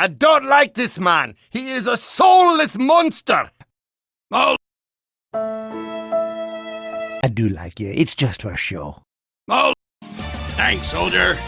I don't like this man. He is a soulless monster. Oh, I do like you. It's just for show. oh. Thanks, soldier.